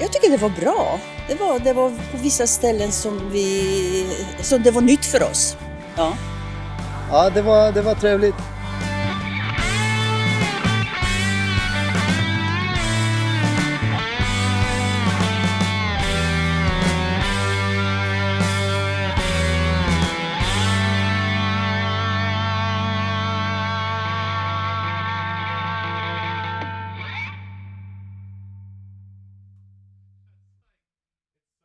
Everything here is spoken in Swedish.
Jag tycker det var bra. Det var, det var på vissa ställen som, vi, som det var nytt för oss. Ja. Ja, det var, det var trevligt.